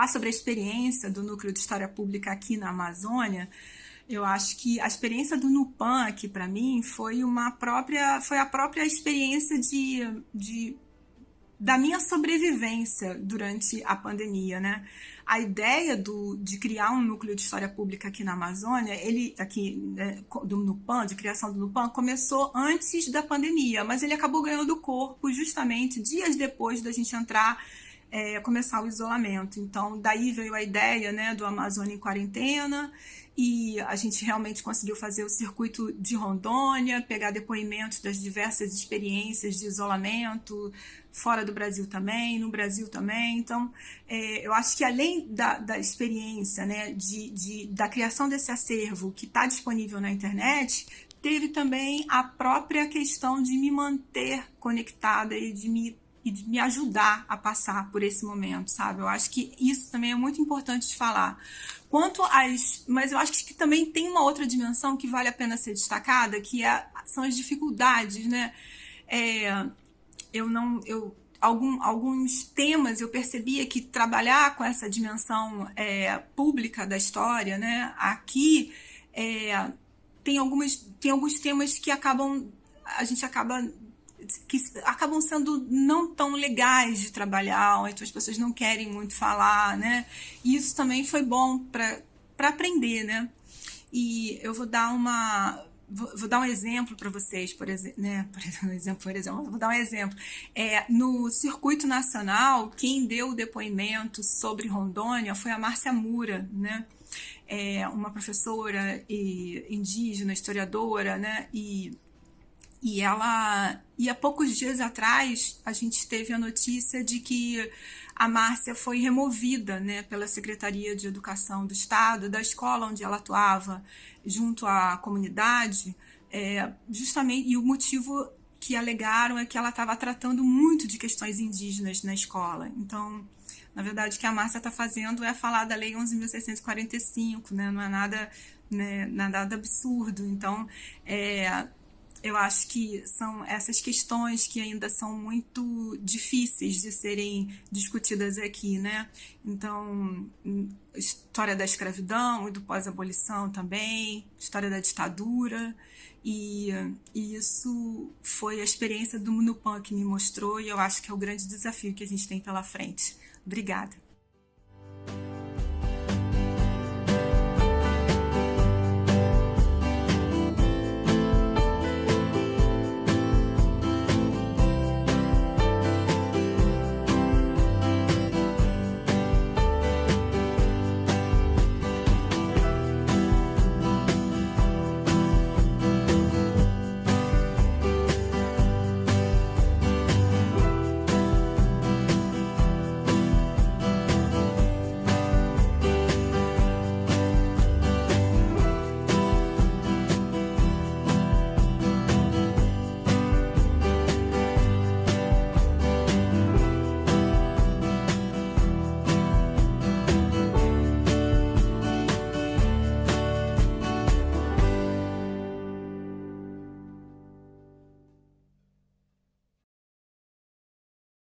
falar sobre a experiência do Núcleo de História Pública aqui na Amazônia, eu acho que a experiência do Nupan aqui para mim foi uma própria, foi a própria experiência de, de da minha sobrevivência durante a pandemia, né? A ideia do, de criar um núcleo de história pública aqui na Amazônia, ele aqui né, do Nupan, de criação do Nupan, começou antes da pandemia, mas ele acabou ganhando corpo justamente dias depois da gente entrar é, começar o isolamento. Então, daí veio a ideia né, do Amazônia em quarentena e a gente realmente conseguiu fazer o circuito de Rondônia, pegar depoimentos das diversas experiências de isolamento, fora do Brasil também, no Brasil também. Então, é, eu acho que além da, da experiência né, de, de, da criação desse acervo que está disponível na internet, teve também a própria questão de me manter conectada e de me e de me ajudar a passar por esse momento, sabe? Eu acho que isso também é muito importante de falar. Quanto às. Mas eu acho que também tem uma outra dimensão que vale a pena ser destacada, que é, são as dificuldades, né? É, eu não. Eu, algum, alguns temas eu percebia que trabalhar com essa dimensão é, pública da história, né? Aqui é, tem, algumas, tem alguns temas que acabam. A gente acaba que acabam sendo não tão legais de trabalhar, então as pessoas não querem muito falar, né? E isso também foi bom para aprender, né? E eu vou dar uma vou, vou dar um exemplo para vocês, por exemplo, né? Por exemplo, por exemplo, vou dar um exemplo. É, no circuito nacional, quem deu o depoimento sobre Rondônia foi a Márcia Mura, né? É uma professora e indígena, historiadora, né? E e ela. E há poucos dias atrás a gente teve a notícia de que a Márcia foi removida né, pela Secretaria de Educação do Estado, da escola onde ela atuava, junto à comunidade, é, justamente. E o motivo que alegaram é que ela estava tratando muito de questões indígenas na escola. Então, na verdade, o que a Márcia está fazendo é falar da Lei 11.645, né? não é nada, né, nada absurdo. Então, é, eu acho que são essas questões que ainda são muito difíceis de serem discutidas aqui, né? Então, história da escravidão e do pós-abolição também, história da ditadura, e, e, isso foi a experiência do Munupan que me mostrou, e eu acho que é o grande desafio que a gente tem pela frente. Obrigada.